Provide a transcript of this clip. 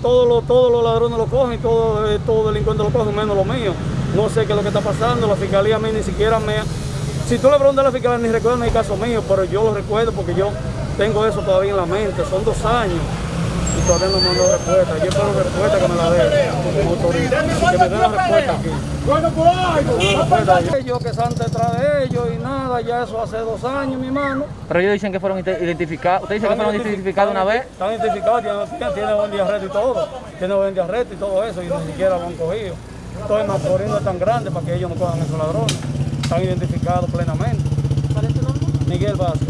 Todos los, todos los ladrones lo cogen, todos eh, todo delincuentes lo cogen, menos los míos. No sé qué es lo que está pasando, la fiscalía a mí ni siquiera me... Si tú le preguntas a la fiscalía, ni recuerda mi caso mío, pero yo lo recuerdo porque yo tengo eso todavía en la mente, son dos años y todavía no me han dado respuesta. Yo espero respuesta que me la autoridad, que me den la respuesta aquí. Ellos que están detrás de ellos y nada, ya eso hace dos años, mi hermano. Pero ellos dicen que fueron ide- identificados. ¿Ustedes dicen que fueron identificados una vez? Están identificados, tienen, tienen buen diarreto y todo. Tienen buen diarreto y todo eso, y ni siquiera lo han cogido. Entonces Macorís no es tan grande para que ellos no cojan esos ladrones. Están identificados plenamente. Miguel Vázquez.